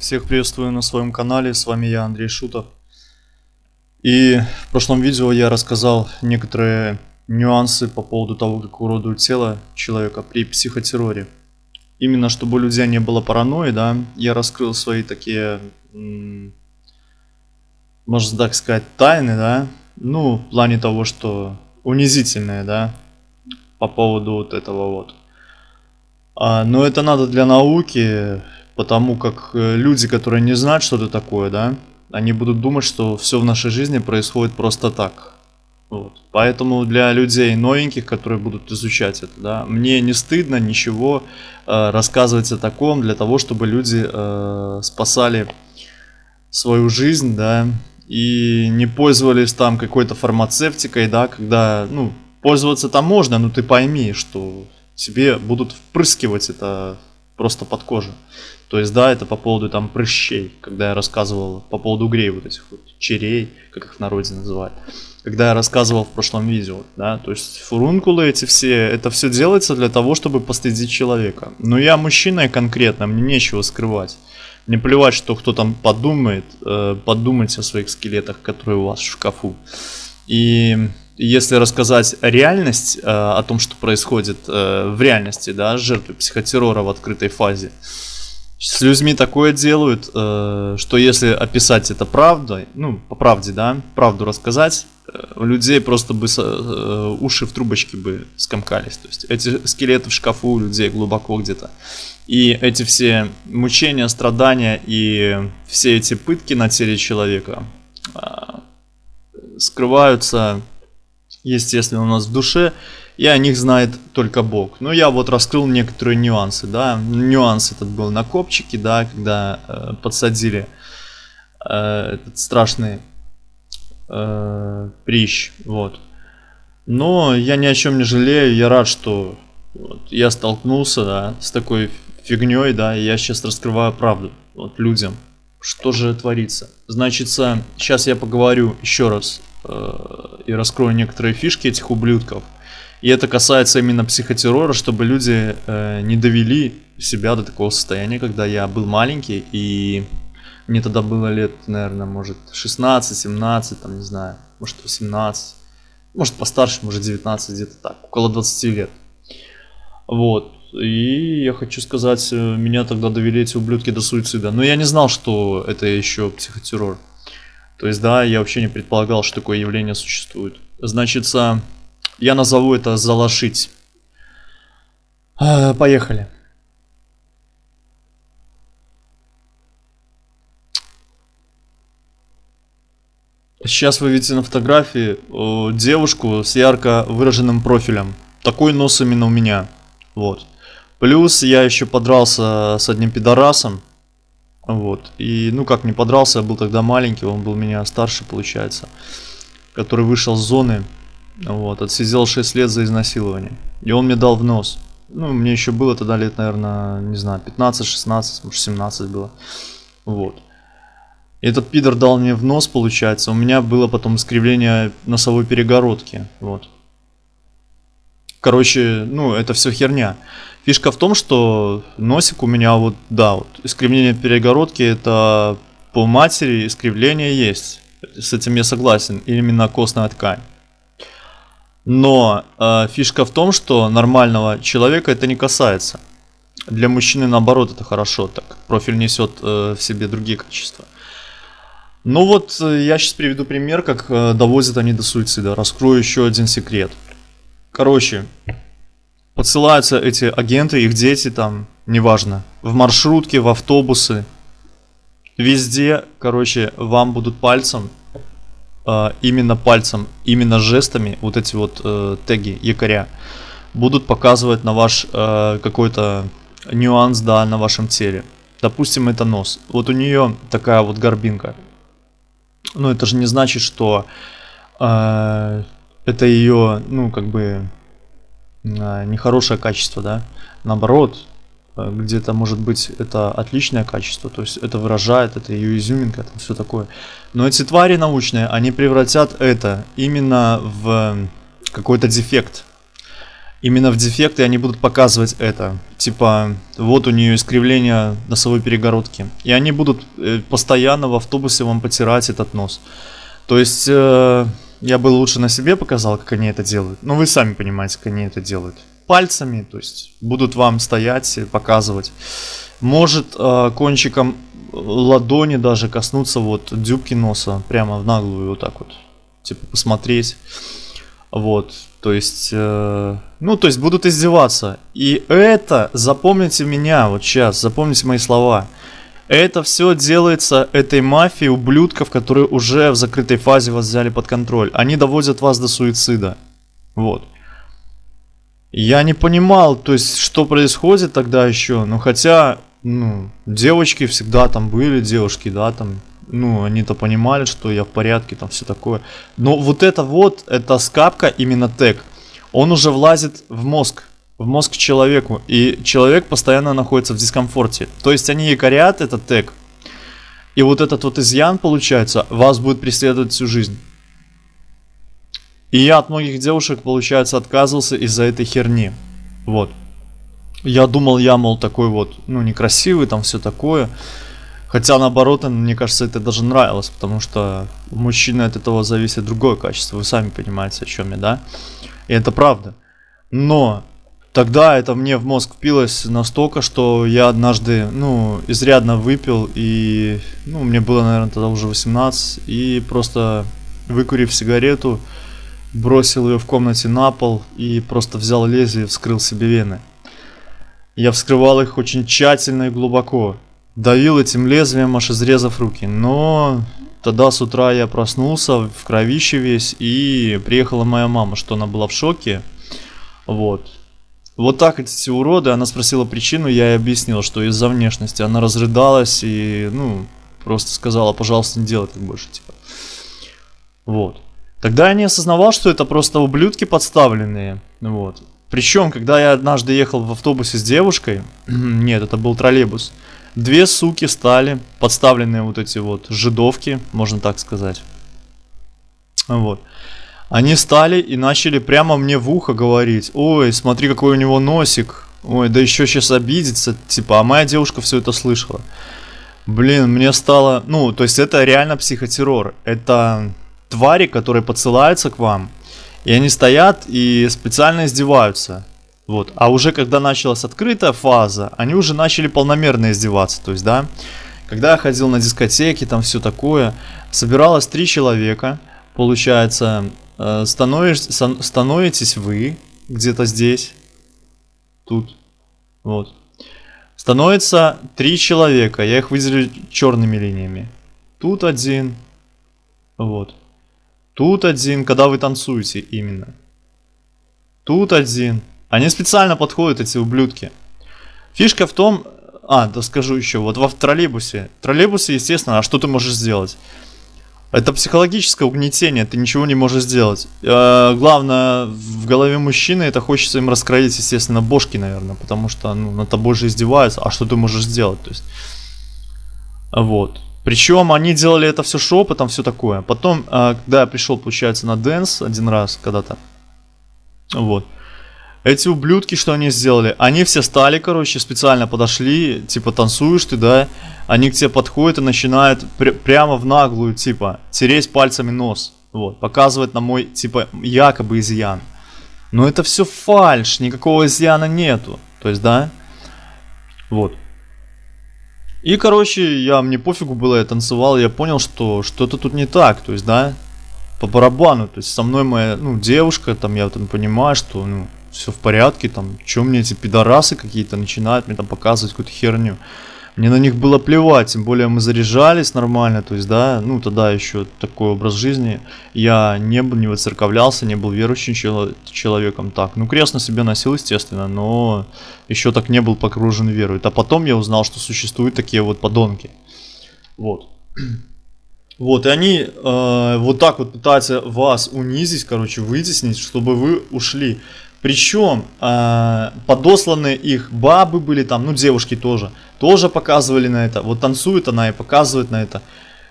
Всех приветствую на своем канале, с вами я, Андрей Шутов. И в прошлом видео я рассказал некоторые нюансы по поводу того, как уродуют тело человека при психотерроре. Именно чтобы у людей не было паранойи, да, я раскрыл свои такие, можно так сказать, тайны, да, ну, в плане того, что унизительные, да, по поводу вот этого вот. А, но это надо для науки, потому как э, люди, которые не знают, что это такое, да, они будут думать, что все в нашей жизни происходит просто так. Вот. Поэтому для людей новеньких, которые будут изучать это, да, мне не стыдно ничего э, рассказывать о таком для того, чтобы люди э, спасали свою жизнь, да, и не пользовались там какой-то фармацевтикой, да, когда, ну, пользоваться там можно, но ты пойми, что тебе будут впрыскивать это просто под кожу. То есть, да, это по поводу там прыщей, когда я рассказывал по поводу угрей вот этих вот, черей, как их в народе называют. Когда я рассказывал в прошлом видео, да, то есть фурункулы эти все, это все делается для того, чтобы постыдить человека. Но я мужчина конкретно, мне нечего скрывать. Не плевать, что кто там подумает, э, подумайте о своих скелетах, которые у вас в шкафу. И если рассказать реальность э, о том, что происходит э, в реальности, да, жертвы психотеррора в открытой фазе, с людьми такое делают, э, что если описать это правдой, ну, по правде, да, правду рассказать, э, у людей просто бы э, уши в трубочке бы скомкались. То есть эти скелеты в шкафу у людей глубоко где-то. И эти все мучения, страдания и все эти пытки на теле человека э, скрываются естественно, у нас в душе, и о них знает только Бог. Но я вот раскрыл некоторые нюансы, да, нюанс этот был на копчике, да, когда э, подсадили э, этот страшный э, прищ, вот. Но я ни о чем не жалею, я рад, что вот, я столкнулся, да, с такой фигней, да, и я сейчас раскрываю правду, вот, людям. Что же творится? Значит, сейчас я поговорю еще раз и раскрою некоторые фишки этих ублюдков. И это касается именно психотеррора, чтобы люди э, не довели себя до такого состояния, когда я был маленький, и мне тогда было лет, наверное, может 16, 17, там, не знаю, может 18, может постарше, может 19, где-то так, около 20 лет. Вот. И я хочу сказать, э, меня тогда довели эти ублюдки до суицида. Но я не знал, что это еще психотеррор. То есть, да, я вообще не предполагал, что такое явление существует. Значит, я назову это «залошить». Поехали. Сейчас вы видите на фотографии девушку с ярко выраженным профилем. Такой нос именно у меня. Вот. Плюс я еще подрался с одним пидорасом. Вот. И, ну, как не подрался, я был тогда маленький, он был меня старше, получается. Который вышел с зоны, вот, отсидел 6 лет за изнасилование. И он мне дал в нос. Ну, мне еще было тогда лет, наверное, не знаю, 15-16, может 17 было. Вот. И этот пидор дал мне в нос, получается. У меня было потом искривление носовой перегородки. Вот. Короче, ну, это все херня. Фишка в том, что носик у меня вот, да, вот искривление перегородки это по матери искривление есть. С этим я согласен. Именно костная ткань. Но э, фишка в том, что нормального человека это не касается. Для мужчины наоборот это хорошо, так профиль несет э, в себе другие качества. Ну вот э, я сейчас приведу пример, как э, доводят они до суицида. Раскрою еще один секрет. Короче, подсылаются эти агенты, их дети там, неважно, в маршрутке, в автобусы, везде, короче, вам будут пальцем, э, именно пальцем, именно жестами, вот эти вот э, теги, якоря, будут показывать на ваш э, какой-то нюанс, да, на вашем теле. Допустим, это нос. Вот у нее такая вот горбинка. Но это же не значит, что э, это ее, ну, как бы, а, нехорошее качество, да. Наоборот, э, где-то может быть это отличное качество, то есть это выражает, это ее изюминка, это все такое. Но эти твари научные, они превратят это именно в какой-то дефект. именно в дефекты они будут показывать это. Типа, вот у нее искривление носовой перегородки. И они будут э, постоянно в автобусе вам потирать этот нос. То есть, э, я бы лучше на себе показал, как они это делают. Но вы сами понимаете, как они это делают. Пальцами, то есть, будут вам стоять, показывать. Может э, кончиком ладони даже коснуться вот дюбки носа, прямо в наглую вот так вот. Типа, посмотреть. Вот, то есть, э, ну, то есть будут издеваться. И это, запомните меня вот сейчас, запомните мои слова. Это все делается этой мафией ублюдков, которые уже в закрытой фазе вас взяли под контроль. Они доводят вас до суицида. Вот. Я не понимал, то есть, что происходит тогда еще. Ну, хотя, ну, девочки всегда там были, девушки, да, там, ну, они-то понимали, что я в порядке, там все такое. Но вот это вот, эта скапка, именно тег, он уже влазит в мозг, в мозг человеку, и человек постоянно находится в дискомфорте. То есть они якорят этот тег, и вот этот вот изъян, получается, вас будет преследовать всю жизнь. И я от многих девушек, получается, отказывался из-за этой херни. Вот. Я думал, я, мол, такой вот, ну, некрасивый, там все такое. Хотя наоборот, мне кажется, это даже нравилось, потому что у мужчины от этого зависит другое качество. Вы сами понимаете, о чем я, да? И это правда. Но тогда это мне в мозг впилось настолько, что я однажды, ну, изрядно выпил, и, ну, мне было, наверное, тогда уже 18, и просто выкурив сигарету, бросил ее в комнате на пол и просто взял лезвие и вскрыл себе вены. Я вскрывал их очень тщательно и глубоко давил этим лезвием, аж изрезав руки. Но тогда с утра я проснулся в кровище весь, и приехала моя мама, что она была в шоке. Вот. Вот так эти уроды, она спросила причину, я ей объяснил, что из-за внешности. Она разрыдалась и, ну, просто сказала, пожалуйста, не делай так больше, типа. Вот. Тогда я не осознавал, что это просто ублюдки подставленные. Вот. Причем, когда я однажды ехал в автобусе с девушкой, нет, это был троллейбус, Две суки стали, подставленные вот эти вот жидовки, можно так сказать. Вот. Они стали и начали прямо мне в ухо говорить, ой, смотри какой у него носик, ой, да еще сейчас обидится, типа, а моя девушка все это слышала. Блин, мне стало, ну, то есть это реально психотеррор, это твари, которые подсылаются к вам, и они стоят и специально издеваются. Вот. А уже когда началась открытая фаза, они уже начали полномерно издеваться. То есть, да, когда я ходил на дискотеки, там все такое, собиралось три человека, получается, становишь, становитесь вы где-то здесь, тут, вот. Становится три человека, я их выделю черными линиями. Тут один, вот. Тут один, когда вы танцуете именно. Тут один, они специально подходят, эти ублюдки. Фишка в том... А, да скажу еще, вот в троллейбусе. Троллейбусе, естественно, а что ты можешь сделать? Это психологическое угнетение, ты ничего не можешь сделать. Э, главное, в голове мужчины это хочется им раскроить, естественно, бошки, наверное, потому что ну, над тобой же издеваются, а что ты можешь сделать? То есть, вот. Причем они делали это все шепотом, все такое. Потом, э, когда я пришел, получается, на dance один раз когда-то, вот, эти ублюдки, что они сделали? Они все стали, короче, специально подошли, типа, танцуешь ты, да? Они к тебе подходят и начинают пр прямо в наглую, типа, тереть пальцами нос. Вот, показывать на мой, типа, якобы изъян. Но это все фальш, никакого изъяна нету. То есть, да? Вот. И, короче, я, мне пофигу было, я танцевал, я понял, что что-то тут не так. То есть, да, по барабану. То есть, со мной моя, ну, девушка, там, я там понимаю, что, ну, все в порядке, там, что мне эти пидорасы какие-то начинают мне там показывать какую-то херню. Мне на них было плевать, тем более мы заряжались нормально, то есть, да, ну, тогда еще такой образ жизни. Я не был, не выцерковлялся, не был верующим человеком так. Ну, крест на себе носил, естественно, но еще так не был погружен в веру. А потом я узнал, что существуют такие вот подонки. Вот. Вот, и они э, вот так вот пытаются вас унизить, короче, вытеснить, чтобы вы ушли. Причем э, подосланные их бабы были там, ну девушки тоже, тоже показывали на это. Вот танцует она и показывает на это.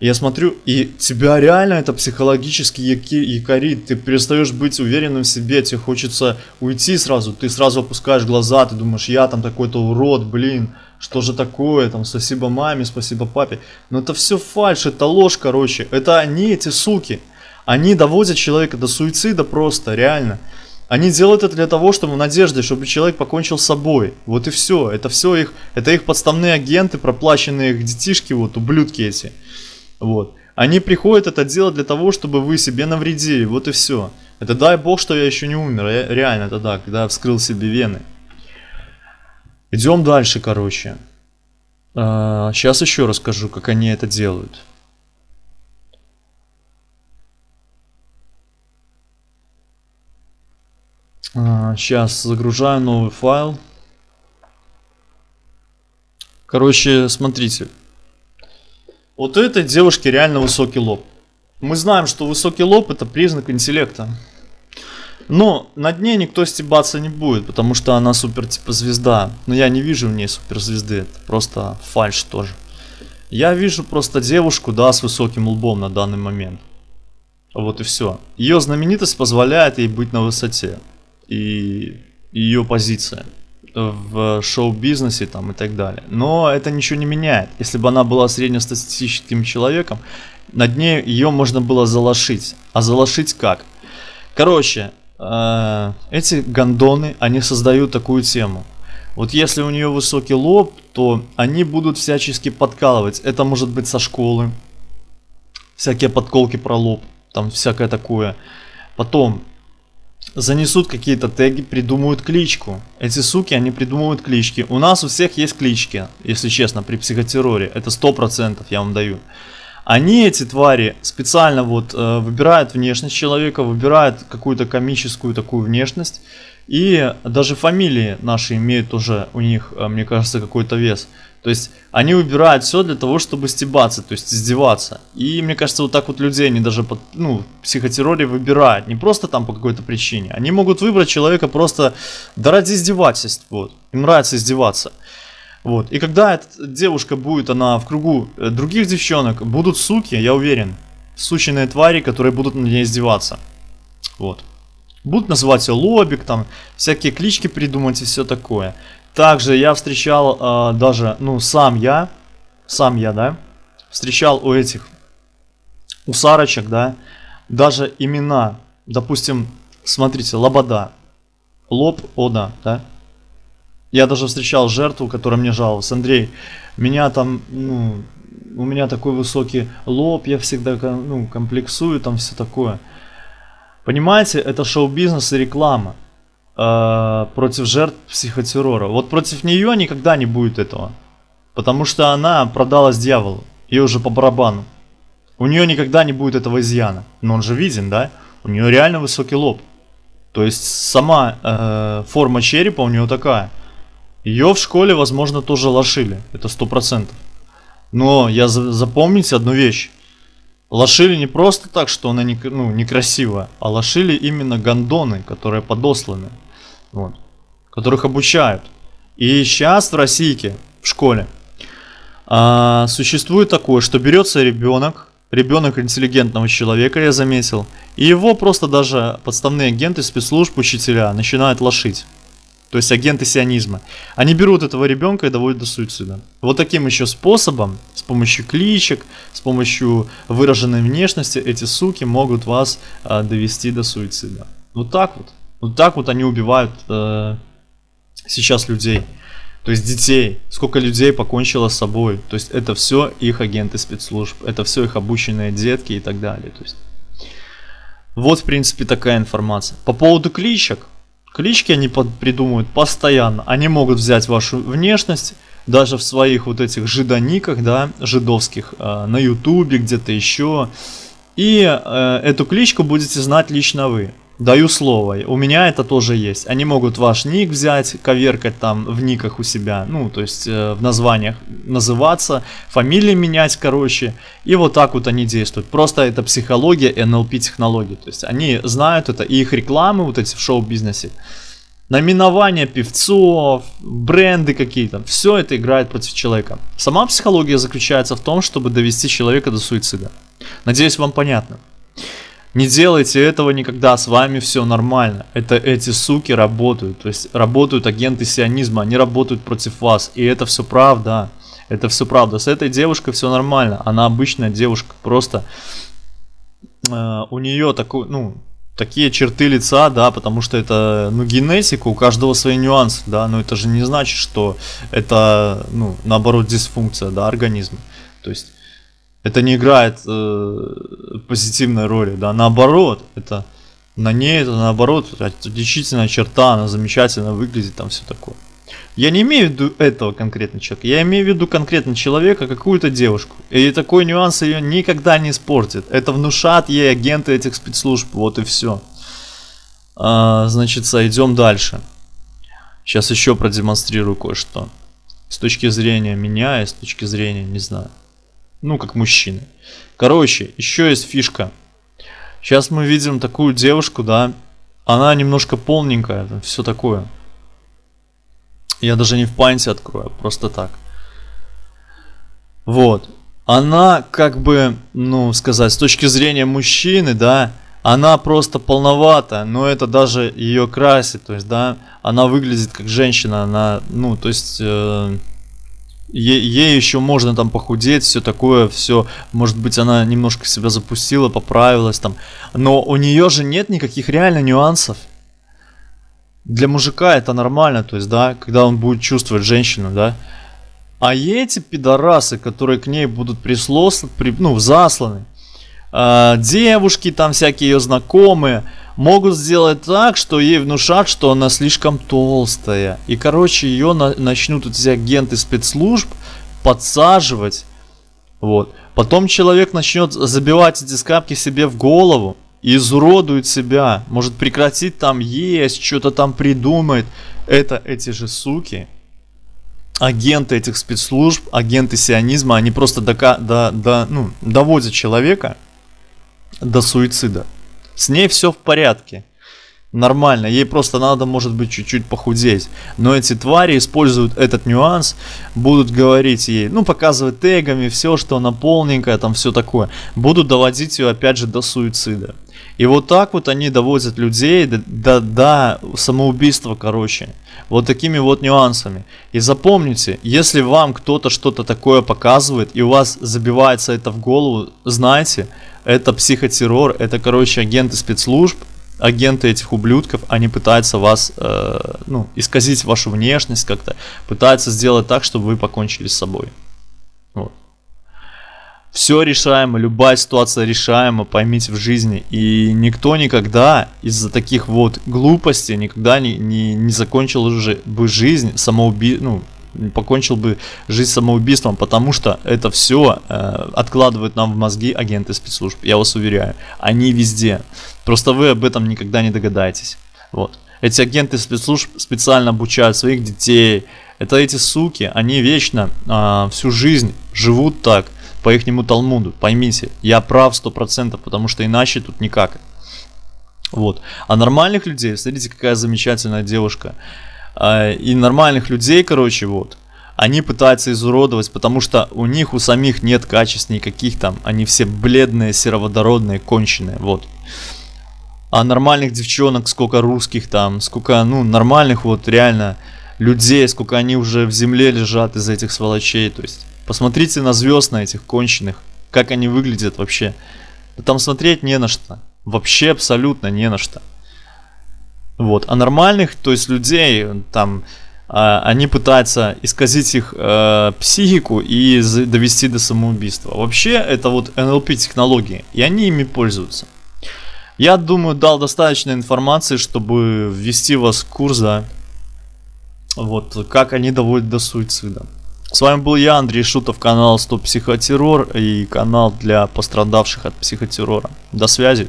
Я смотрю, и тебя реально это психологически якорит. Ты перестаешь быть уверенным в себе, тебе хочется уйти сразу. Ты сразу опускаешь глаза, ты думаешь, я там такой-то урод, блин, что же такое, там, спасибо маме, спасибо папе. Но это все фальш, это ложь, короче. Это они, эти суки. Они доводят человека до суицида просто, реально. Они делают это для того, чтобы в надежде, чтобы человек покончил с собой. Вот и все. Это все их, это их подставные агенты, проплаченные их детишки, вот ублюдки эти. Вот. Они приходят это делать для того, чтобы вы себе навредили. Вот и все. Это дай бог, что я еще не умер. Я, реально это да, когда вскрыл себе вены. Идем дальше, короче. А, сейчас еще расскажу, как они это делают. Сейчас загружаю новый файл. Короче, смотрите. Вот у этой девушки реально высокий лоб. Мы знаем, что высокий лоб это признак интеллекта. Но над ней никто стебаться не будет, потому что она супер типа звезда. Но я не вижу в ней суперзвезды, это просто фальш тоже. Я вижу просто девушку, да, с высоким лбом на данный момент. Вот и все. Ее знаменитость позволяет ей быть на высоте. И ее позиция в шоу-бизнесе там и так далее. Но это ничего не меняет. Если бы она была среднестатистическим человеком, над ней ее можно было залошить. А залошить как? Короче, э, эти гондоны, они создают такую тему. Вот если у нее высокий лоб, то они будут всячески подкалывать. Это может быть со школы. Всякие подколки про лоб. Там всякое такое. Потом занесут какие-то теги, придумают кличку. Эти суки, они придумывают клички. У нас у всех есть клички, если честно, при психотерроре. Это сто процентов, я вам даю. Они, эти твари, специально вот э, выбирают внешность человека, выбирают какую-то комическую такую внешность. И даже фамилии наши имеют тоже у них, э, мне кажется, какой-то вес. То есть они выбирают все для того, чтобы стебаться, то есть издеваться. И мне кажется, вот так вот людей они даже под, ну, психотерроре выбирают. Не просто там по какой-то причине. Они могут выбрать человека просто да ради издевательств. Вот. Им нравится издеваться. Вот. И когда эта девушка будет, она в кругу э, других девчонок, будут суки, я уверен. Сученные твари, которые будут на ней издеваться. Вот. Будут называть ее лобик, там, всякие клички придумать и все такое. Также я встречал э, даже, ну, сам я, сам я, да, встречал у этих, у сарочек, да, даже имена, допустим, смотрите, Лобода, Лоб, Ода, да. Я даже встречал жертву, которая мне жаловалась. Андрей, меня там, ну, у меня такой высокий лоб, я всегда, ну, комплексую, там все такое. Понимаете, это шоу-бизнес и реклама. Э, против жертв психотеррора. Вот против нее никогда не будет этого. Потому что она продалась дьяволу. И уже по барабану. У нее никогда не будет этого изъяна. Но он же виден, да? У нее реально высокий лоб. То есть сама э, форма черепа у нее такая. Ее в школе, возможно, тоже лошили. Это сто процентов. Но я запомните одну вещь. Лошили не просто так, что она не, ну, некрасивая, а лошили именно гондоны, которые подосланы вот, которых обучают. И сейчас в Российке, в школе, а, существует такое, что берется ребенок, ребенок интеллигентного человека, я заметил, и его просто даже подставные агенты спецслужб, учителя начинают лошить. То есть агенты сионизма. Они берут этого ребенка и доводят до суицида. Вот таким еще способом, с помощью кличек, с помощью выраженной внешности, эти суки могут вас а, довести до суицида. Вот так вот. Вот так вот они убивают э, сейчас людей. То есть детей. Сколько людей покончило с собой. То есть это все их агенты спецслужб. Это все их обученные детки и так далее. То есть вот в принципе такая информация. По поводу кличек. Клички они под, придумывают постоянно. Они могут взять вашу внешность, даже в своих вот этих жидониках, да, жидовских, э, на ютубе, где-то еще. И э, эту кличку будете знать лично вы. Даю слово, у меня это тоже есть. Они могут ваш ник взять, коверкать там в никах у себя, ну, то есть э, в названиях называться, фамилии менять, короче. И вот так вот они действуют. Просто это психология NLP технологии. То есть они знают это, и их рекламы вот эти в шоу-бизнесе, Наименования певцов, бренды какие-то, все это играет против человека. Сама психология заключается в том, чтобы довести человека до суицида. Надеюсь, вам понятно. Не делайте этого никогда, с вами все нормально. Это эти суки работают, то есть работают агенты сионизма, они работают против вас. И это все правда, это все правда. С этой девушкой все нормально, она обычная девушка, просто э, у нее такой, ну, такие черты лица, да, потому что это, ну, генетика, у каждого свои нюансы, да, но это же не значит, что это, ну, наоборот, дисфункция, да, организма. То есть это не играет э, позитивной роли, да, наоборот, это на ней это наоборот отличительная черта, она замечательно выглядит, там все такое. Я не имею в виду этого конкретного человека, я имею в виду конкретно человека, какую-то девушку. И такой нюанс ее никогда не испортит. Это внушат ей агенты этих спецслужб, вот и все. А, значит, идем дальше. Сейчас еще продемонстрирую кое-что. С точки зрения меня и с точки зрения, не знаю, ну, как мужчины. Короче, еще есть фишка. Сейчас мы видим такую девушку, да. Она немножко полненькая, все такое. Я даже не в панте открою, а просто так. Вот. Она как бы, ну, сказать, с точки зрения мужчины, да, она просто полновата, но это даже ее красит, то есть, да, она выглядит как женщина, она, ну, то есть, э, Ей, ей еще можно там похудеть, все такое, все, может быть, она немножко себя запустила, поправилась там. Но у нее же нет никаких реально нюансов. Для мужика это нормально, то есть, да, когда он будет чувствовать женщину, да. А эти пидорасы, которые к ней будут прислосланы, при, ну, засланы, э, девушки там всякие ее знакомые, могут сделать так, что ей внушат, что она слишком толстая. И, короче, ее на начнут эти агенты спецслужб подсаживать. Вот. Потом человек начнет забивать эти скапки себе в голову и изуродует себя. Может прекратить там есть, что-то там придумает. Это эти же суки, агенты этих спецслужб, агенты сионизма, они просто до, до, до, ну, доводят человека до суицида. С ней все в порядке. Нормально, ей просто надо, может быть, чуть-чуть похудеть. Но эти твари используют этот нюанс, будут говорить ей, ну, показывать тегами, все, что она полненькая, там все такое. Будут доводить ее, опять же, до суицида. И вот так вот они доводят людей до, до, до самоубийства, короче. Вот такими вот нюансами. И запомните, если вам кто-то что-то такое показывает, и у вас забивается это в голову, знайте, это психотеррор, это, короче, агенты спецслужб, агенты этих ублюдков, они пытаются вас, э, ну, исказить вашу внешность как-то, пытаются сделать так, чтобы вы покончили с собой. Вот. Все решаемо, любая ситуация решаема, поймите в жизни. И никто никогда из-за таких вот глупостей никогда не, не, не закончил уже бы жизнь самоуби... ну, покончил бы жизнь самоубийством, потому что это все э, откладывают нам в мозги агенты спецслужб, я вас уверяю. Они везде. Просто вы об этом никогда не догадаетесь. Вот. Эти агенты спецслужб специально обучают своих детей. Это эти суки, они вечно э, всю жизнь живут так, по ихнему Талмуду. Поймите, я прав сто процентов, потому что иначе тут никак. Вот. А нормальных людей, смотрите, какая замечательная девушка. А, и нормальных людей, короче, вот, они пытаются изуродовать, потому что у них у самих нет качеств никаких там, они все бледные, сероводородные, конченые, вот. А нормальных девчонок, сколько русских там, сколько, ну, нормальных вот реально людей, сколько они уже в земле лежат из этих сволочей, то есть. Посмотрите на звезд на этих конченых, как они выглядят вообще. там смотреть не на что. Вообще абсолютно не на что. Вот. А нормальных, то есть людей, там, э, они пытаются исказить их э, психику и довести до самоубийства. Вообще, это вот NLP технологии, и они ими пользуются. Я думаю, дал достаточно информации, чтобы ввести вас в курс, да, вот, как они доводят до суицида. С вами был я, Андрей Шутов, канал Стоп Психотеррор и канал для пострадавших от психотеррора. До связи.